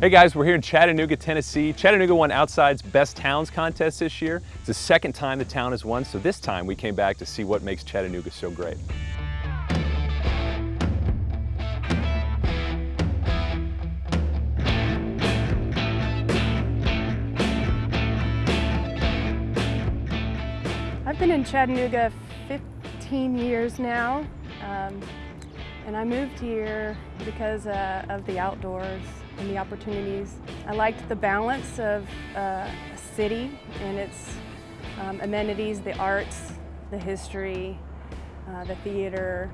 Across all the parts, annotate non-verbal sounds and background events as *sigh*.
Hey guys, we're here in Chattanooga, Tennessee. Chattanooga won Outside's Best Towns contest this year. It's the second time the town has won, so this time we came back to see what makes Chattanooga so great. I've been in Chattanooga 15 years now, um, and I moved here because uh, of the outdoors and the opportunities. I liked the balance of uh, a city and its um, amenities, the arts, the history, uh, the theater,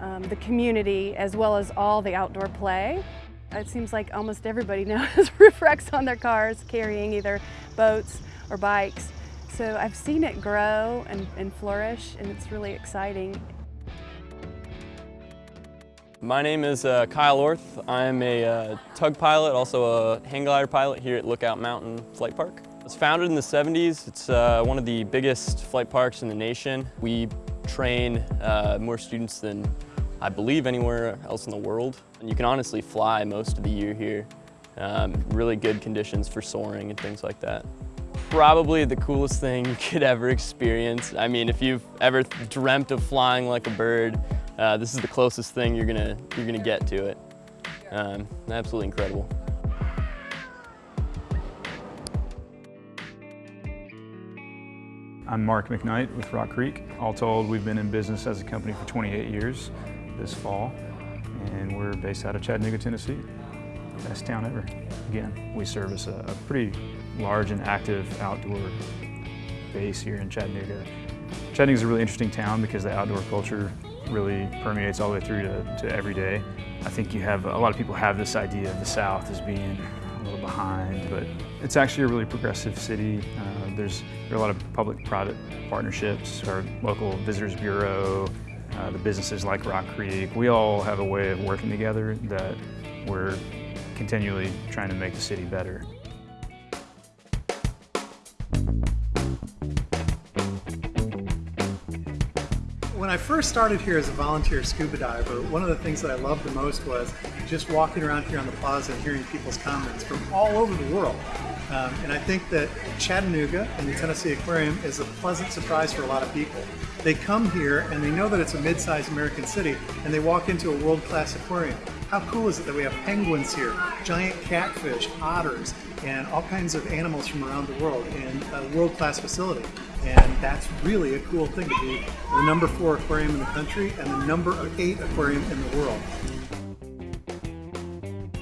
um, the community, as well as all the outdoor play. It seems like almost everybody *laughs* now has *laughs* roof racks on their cars carrying either boats or bikes. So I've seen it grow and, and flourish and it's really exciting. My name is uh, Kyle Orth. I'm a uh, tug pilot, also a hang glider pilot here at Lookout Mountain Flight Park. It was founded in the 70s. It's uh, one of the biggest flight parks in the nation. We train uh, more students than I believe anywhere else in the world. And you can honestly fly most of the year here. Um, really good conditions for soaring and things like that probably the coolest thing *laughs* you could ever experience. I mean, if you've ever dreamt of flying like a bird, uh, this is the closest thing you're gonna, you're gonna get to it. Um, absolutely incredible. I'm Mark McKnight with Rock Creek. All told, we've been in business as a company for 28 years this fall, and we're based out of Chattanooga, Tennessee. Best town ever. Again, we service a, a pretty large and active outdoor base here in Chattanooga. Chattanooga is a really interesting town because the outdoor culture really permeates all the way through to, to every day. I think you have, a lot of people have this idea of the South as being a little behind, but it's actually a really progressive city. Uh, there's there are a lot of public-private partnerships, our local visitors bureau, uh, the businesses like Rock Creek. We all have a way of working together that we're continually trying to make the city better. When I first started here as a volunteer scuba diver, one of the things that I loved the most was just walking around here on the plaza and hearing people's comments from all over the world. Um, and I think that Chattanooga and the Tennessee Aquarium is a pleasant surprise for a lot of people. They come here and they know that it's a mid-sized American city and they walk into a world-class aquarium. How cool is it that we have penguins here, giant catfish, otters, and all kinds of animals from around the world in a world-class facility. And that's really a cool thing to be the number four aquarium in the country and the number eight aquarium in the world.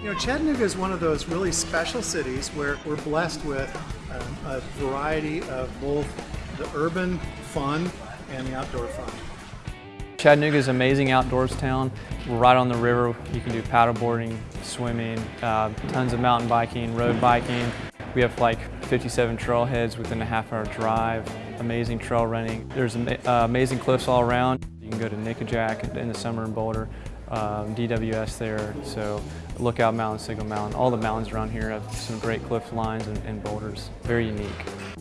You know, Chattanooga is one of those really special cities where we're blessed with um, a variety of both the urban fun and the outdoor fun. Chattanooga is an amazing outdoors town. We're right on the river. You can do paddleboarding, swimming, uh, tons of mountain biking, road biking. We have like 57 trailheads within a half hour drive, amazing trail running. There's uh, amazing cliffs all around. You can go to Nickajack in the summer in Boulder, um, DWS there, so Lookout Mountain, Signal Mountain. All the mountains around here have some great cliff lines and, and boulders. Very unique.